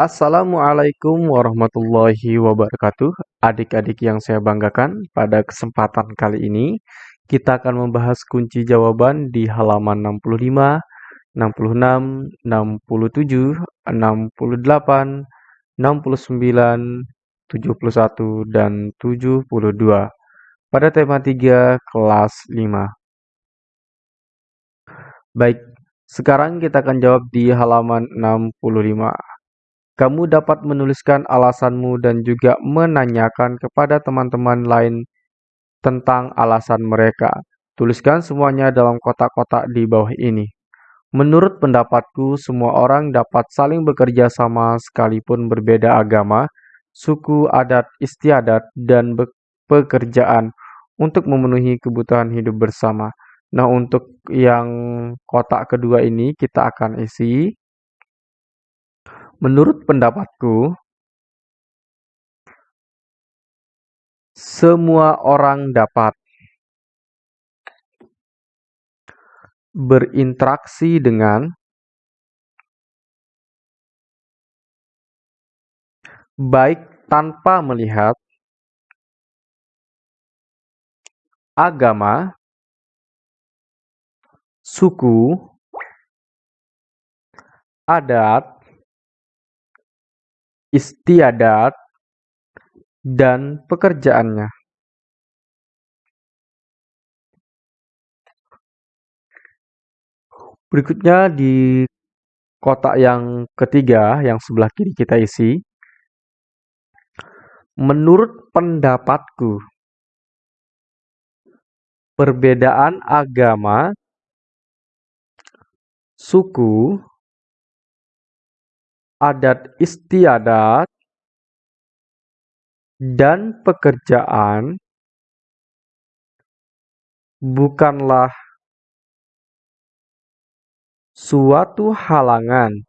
Assalamualaikum warahmatullahi wabarakatuh. Adik-adik yang saya banggakan, pada kesempatan kali ini kita akan membahas kunci jawaban di halaman 65, 66, 67, 68, 69, 71, dan 72 pada tema 3 kelas 5. Baik, sekarang kita akan jawab di halaman 65. Kamu dapat menuliskan alasanmu dan juga menanyakan kepada teman-teman lain tentang alasan mereka. Tuliskan semuanya dalam kotak-kotak di bawah ini. Menurut pendapatku, semua orang dapat saling bekerja sama sekalipun berbeda agama, suku, adat, istiadat, dan pekerjaan untuk memenuhi kebutuhan hidup bersama. Nah, untuk yang kotak kedua ini kita akan isi. Menurut pendapatku, semua orang dapat berinteraksi dengan baik tanpa melihat agama, suku, adat, istiadat, dan pekerjaannya. Berikutnya di kotak yang ketiga, yang sebelah kiri kita isi. Menurut pendapatku, perbedaan agama suku, adat istiadat, dan pekerjaan bukanlah suatu halangan.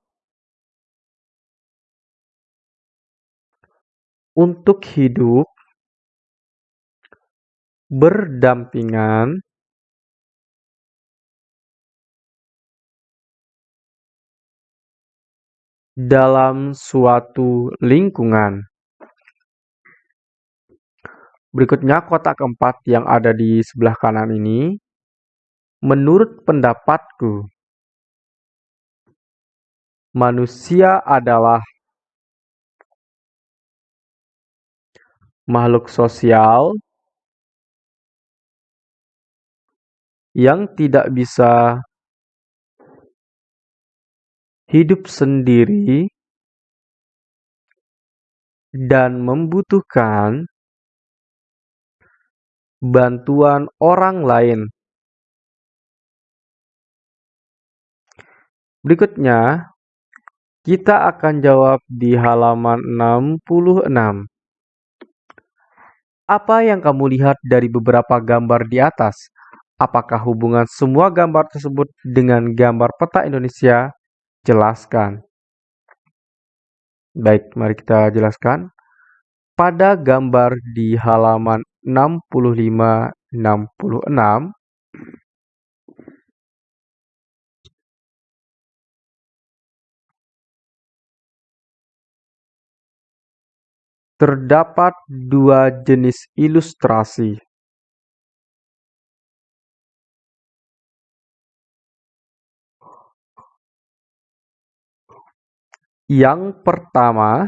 Untuk hidup berdampingan dalam suatu lingkungan. Berikutnya kotak keempat yang ada di sebelah kanan ini. Menurut pendapatku, manusia adalah makhluk sosial yang tidak bisa hidup sendiri dan membutuhkan bantuan orang lain. Berikutnya, kita akan jawab di halaman 66. Apa yang kamu lihat dari beberapa gambar di atas? Apakah hubungan semua gambar tersebut dengan gambar peta Indonesia? Jelaskan. Baik, mari kita jelaskan. Pada gambar di halaman 65-66, terdapat dua jenis ilustrasi. Yang pertama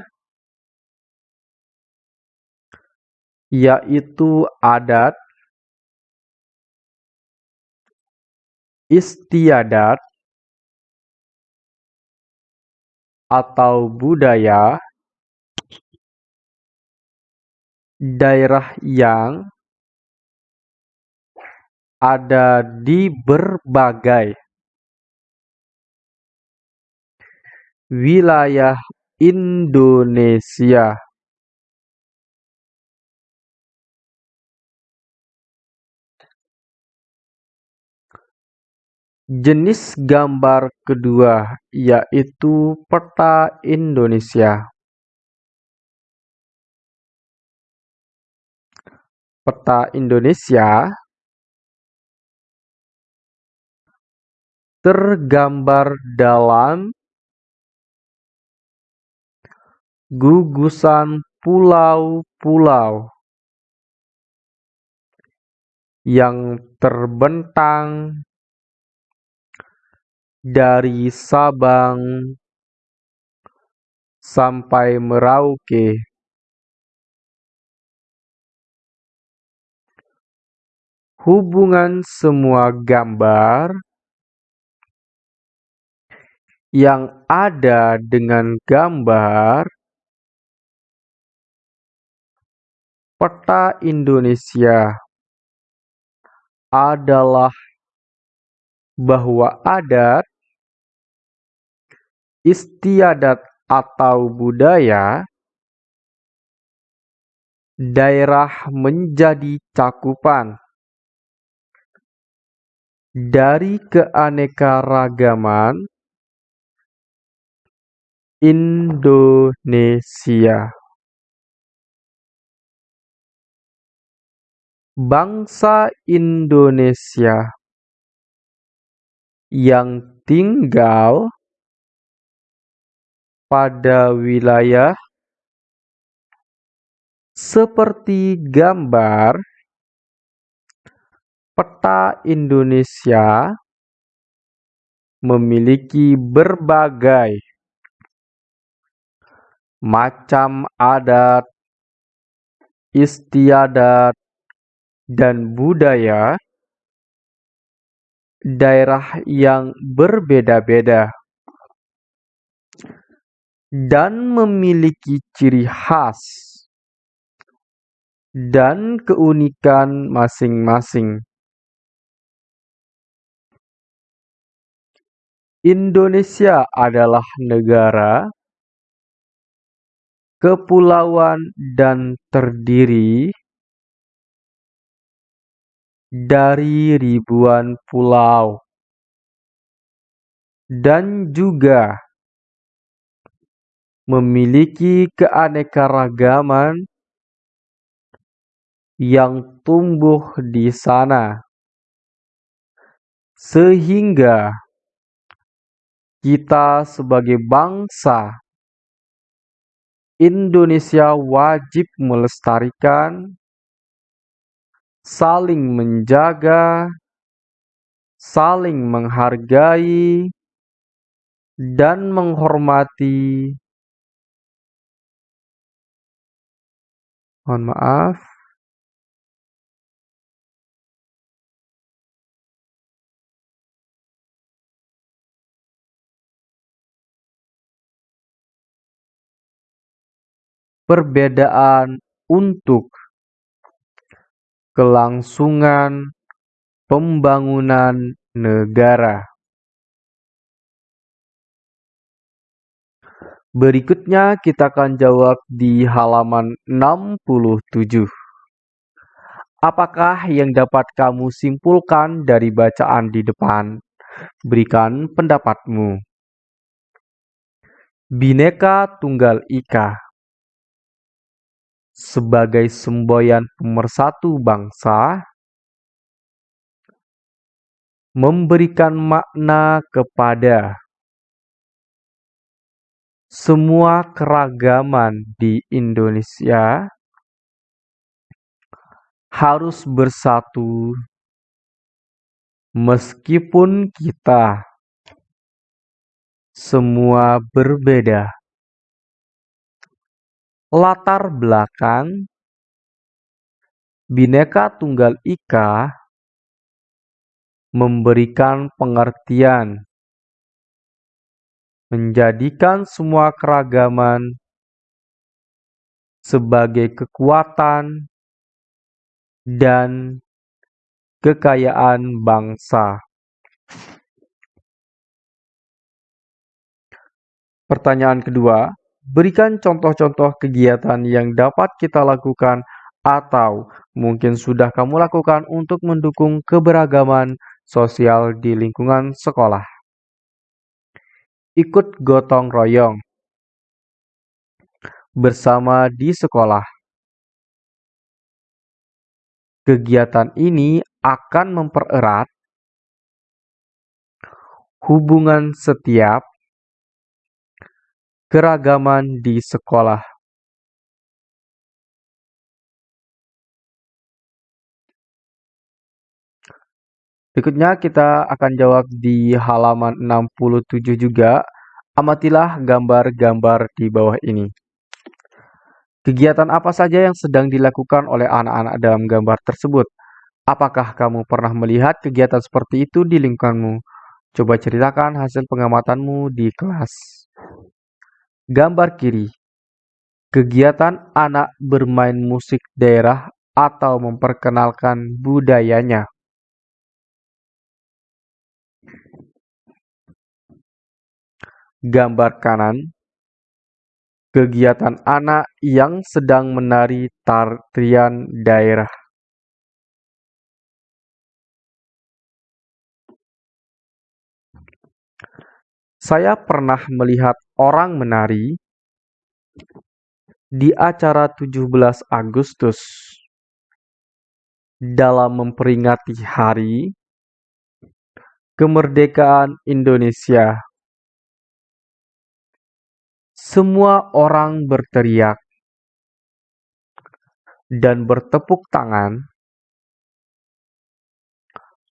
yaitu adat, istiadat, atau budaya daerah yang ada di berbagai wilayah Indonesia. Jenis gambar kedua yaitu peta Indonesia. Peta Indonesia tergambar dalam gugusan pulau-pulau yang terbentang dari Sabang sampai Merauke. Hubungan semua gambar yang ada dengan gambar peta Indonesia adalah bahwa adat, istiadat atau budaya daerah menjadi cakupan dari keanekaragaman Indonesia. Bangsa Indonesia yang tinggal pada wilayah seperti gambar peta Indonesia memiliki berbagai macam adat, istiadat, dan budaya daerah yang berbeda-beda dan memiliki ciri khas dan keunikan masing-masing. Indonesia adalah negara kepulauan dan terdiri dari ribuan pulau, dan juga memiliki keanekaragaman yang tumbuh di sana, sehingga kita sebagai bangsa Indonesia wajib melestarikan saling menjaga, saling menghargai, dan menghormati. Mohon maaf. Perbedaan untuk kelangsungan pembangunan negara. Berikutnya kita akan jawab di halaman 67. Apakah yang dapat kamu simpulkan dari bacaan di depan? Berikan pendapatmu. Bineka Tunggal Ika sebagai semboyan pemersatu bangsa, memberikan makna kepada semua keragaman di Indonesia harus bersatu. Meskipun kita semua berbeda latar belakang Bhinneka Tunggal Ika memberikan pengertian menjadikan semua keragaman sebagai kekuatan dan kekayaan bangsa. Pertanyaan kedua, Berikan contoh-contoh kegiatan yang dapat kita lakukan atau mungkin sudah kamu lakukan untuk mendukung keberagaman sosial di lingkungan sekolah. Ikut gotong royong bersama di sekolah. Kegiatan ini akan mempererat hubungan setiap keragaman di sekolah. Berikutnya kita akan jawab di halaman 67 juga. Amatilah gambar-gambar di bawah ini. Kegiatan apa saja yang sedang dilakukan oleh anak-anak dalam gambar tersebut? Apakah kamu pernah melihat kegiatan seperti itu di lingkunganmu? Coba ceritakan hasil pengamatanmu di kelas. Gambar kiri. Kegiatan anak bermain musik daerah atau memperkenalkan budayanya. Gambar kanan, kegiatan anak yang sedang menari tarian daerah. Saya pernah melihat orang menari di acara 17 Agustus dalam memperingati hari kemerdekaan Indonesia. Semua orang berteriak dan bertepuk tangan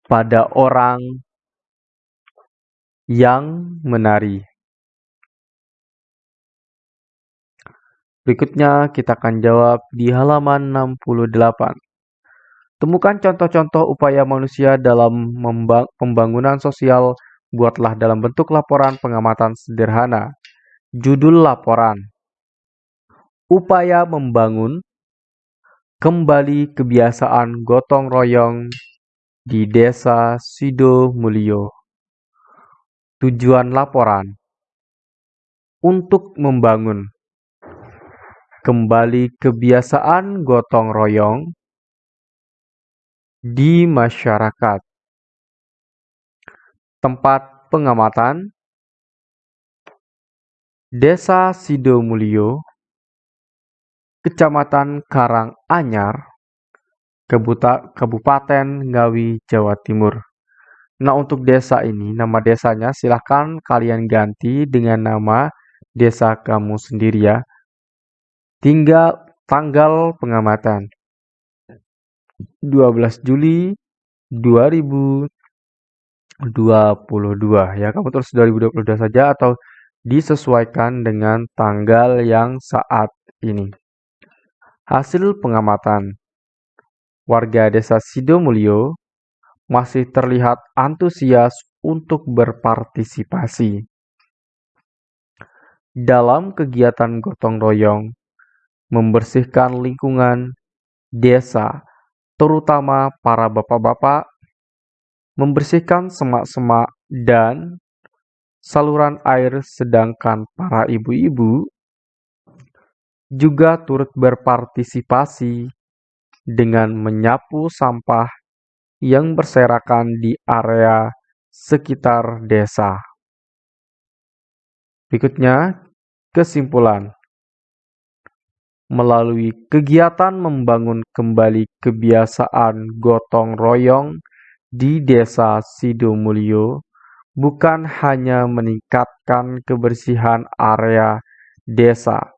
pada orang yang menari. Berikutnya kita akan jawab di halaman 68. Temukan contoh-contoh upaya manusia dalam pembangunan sosial. Buatlah dalam bentuk laporan pengamatan sederhana. Judul laporan: Upaya membangun kembali kebiasaan gotong royong di Desa Sidomulyo. Tujuan laporan: Untuk membangun kembali kebiasaan gotong royong di masyarakat. Tempat pengamatan Desa Sidomulyo, Kecamatan Karanganyar, Kabupaten Ngawi, Jawa Timur. Nah, untuk desa ini, nama desanya silahkan kalian ganti dengan nama desa kamu sendiri ya. Tinggal tanggal pengamatan. 12 Juli 2022 ya. Kamu tulis 2022 saja atau disesuaikan dengan tanggal yang saat ini. Hasil pengamatan warga desa Sidomulyo masih terlihat antusias untuk berpartisipasi. Dalam kegiatan gotong royong membersihkan lingkungan desa, terutama para bapak-bapak, membersihkan semak-semak dan saluran air sedangkan para ibu-ibu juga turut berpartisipasi dengan menyapu sampah yang berserakan di area sekitar desa. Berikutnya, kesimpulan. Melalui kegiatan membangun kembali kebiasaan gotong royong di Desa Sidomulyo, bukan hanya meningkatkan kebersihan area desa,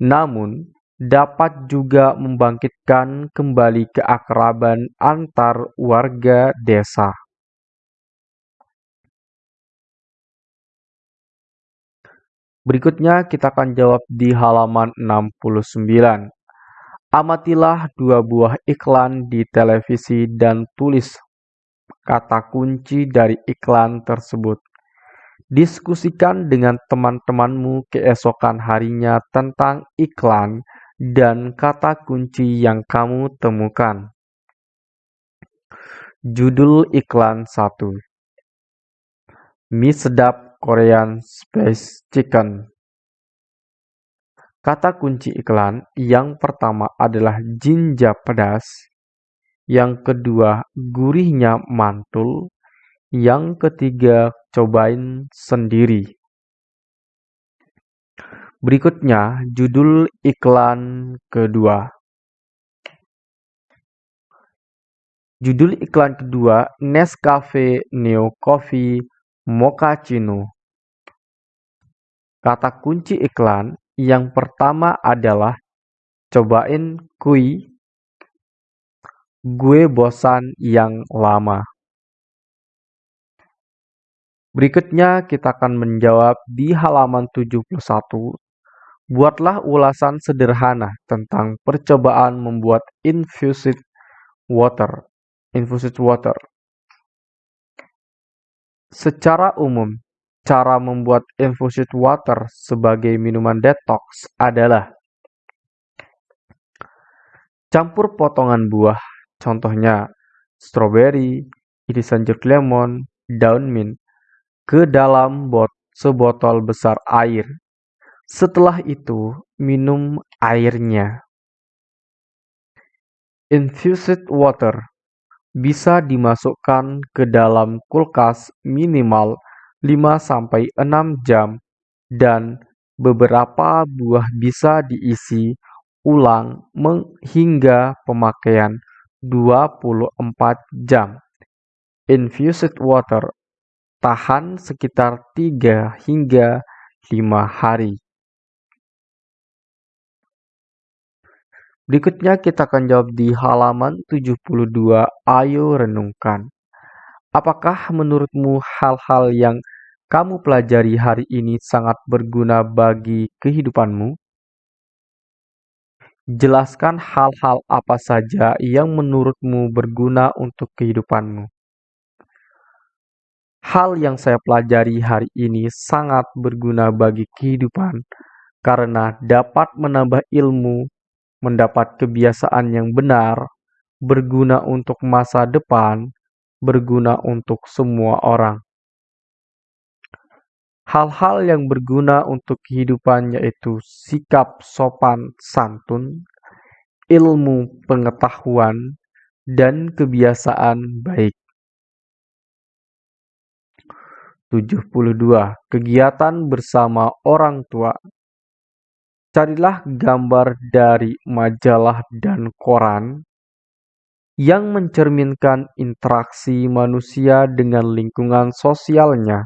namun dapat juga membangkitkan kembali keakraban antar warga desa. Berikutnya kita akan jawab di halaman 69. Amatilah dua buah iklan di televisi dan tulis kata kunci dari iklan tersebut. Diskusikan dengan teman-temanmu keesokan harinya tentang iklan dan kata kunci yang kamu temukan. Judul iklan 1 Mie sedap Korean Space Chicken Kata kunci iklan yang pertama adalah jinja pedas, yang kedua gurihnya mantul, yang ketiga cobain sendiri. Berikutnya judul iklan kedua. Judul iklan kedua Nescafe Neo Coffee Mochaccino. Kata kunci iklan yang pertama adalah cobain kui gue bosan yang lama. Berikutnya kita akan menjawab di halaman 71. Buatlah ulasan sederhana tentang percobaan membuat infused water. Infused water. Secara umum, cara membuat infused water sebagai minuman detox adalah campur potongan buah, contohnya strawberry, irisan jeruk lemon, daun mint, ke dalam bot sebotol besar air. Setelah itu, minum airnya. Infused water bisa dimasukkan ke dalam kulkas minimal 5-6 jam dan beberapa buah bisa diisi ulang hingga pemakaian 24 jam. Infused water tahan sekitar 3 hingga 5 hari. Berikutnya kita akan jawab di halaman 72. Ayo renungkan. Apakah menurutmu hal-hal yang kamu pelajari hari ini sangat berguna bagi kehidupanmu? Jelaskan hal-hal apa saja yang menurutmu berguna untuk kehidupanmu. Hal yang saya pelajari hari ini sangat berguna bagi kehidupan karena dapat menambah ilmu, mendapat kebiasaan yang benar, berguna untuk masa depan, berguna untuk semua orang. Hal-hal yang berguna untuk kehidupan yaitu sikap sopan santun, ilmu pengetahuan, dan kebiasaan baik. 72. Kegiatan bersama orang tua Carilah gambar dari majalah dan koran yang mencerminkan interaksi manusia dengan lingkungan sosialnya.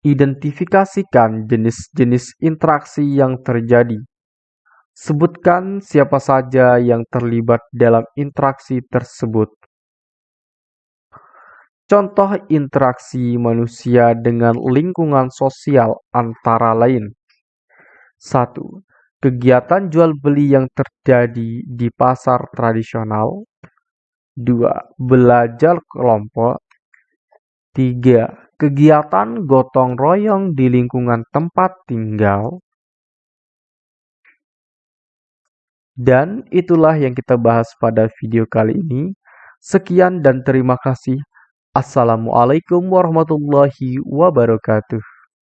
Identifikasikan jenis-jenis interaksi yang terjadi. Sebutkan siapa saja yang terlibat dalam interaksi tersebut. Contoh interaksi manusia dengan lingkungan sosial antara lain: 1. Kegiatan jual beli yang terjadi di pasar tradisional 2. Belajar kelompok 3. Kegiatan gotong royong di lingkungan tempat tinggal Dan itulah yang kita bahas pada video kali ini. Sekian dan terima kasih. Assalamualaikum warahmatullahi wabarakatuh.